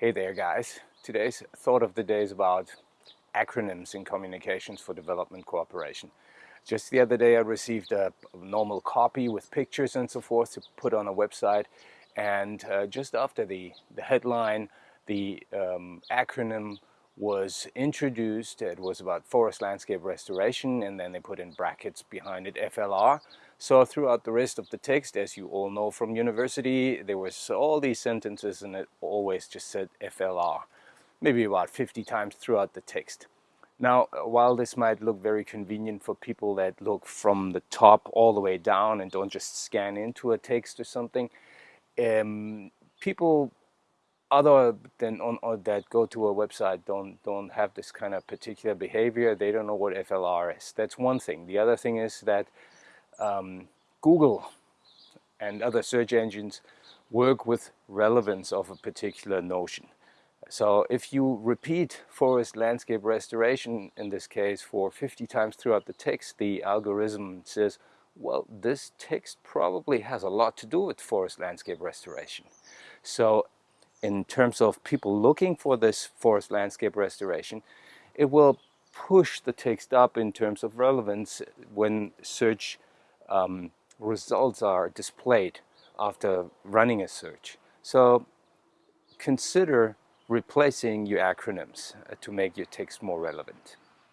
Hey there guys. Today's thought of the day is about acronyms in communications for development cooperation. Just the other day I received a normal copy with pictures and so forth to put on a website and uh, just after the, the headline the um, acronym was introduced. It was about forest landscape restoration and then they put in brackets behind it FLR. So throughout the rest of the text, as you all know from university, there was all these sentences and it always just said FLR, maybe about 50 times throughout the text. Now, while this might look very convenient for people that look from the top all the way down and don't just scan into a text or something, um, people other than on, that go to a website don't don't have this kind of particular behavior they don't know what FLR is. That's one thing. The other thing is that um, Google and other search engines work with relevance of a particular notion. So if you repeat forest landscape restoration in this case for 50 times throughout the text the algorithm says well this text probably has a lot to do with forest landscape restoration. So in terms of people looking for this forest landscape restoration, it will push the text up in terms of relevance when search um, results are displayed after running a search. So consider replacing your acronyms uh, to make your text more relevant.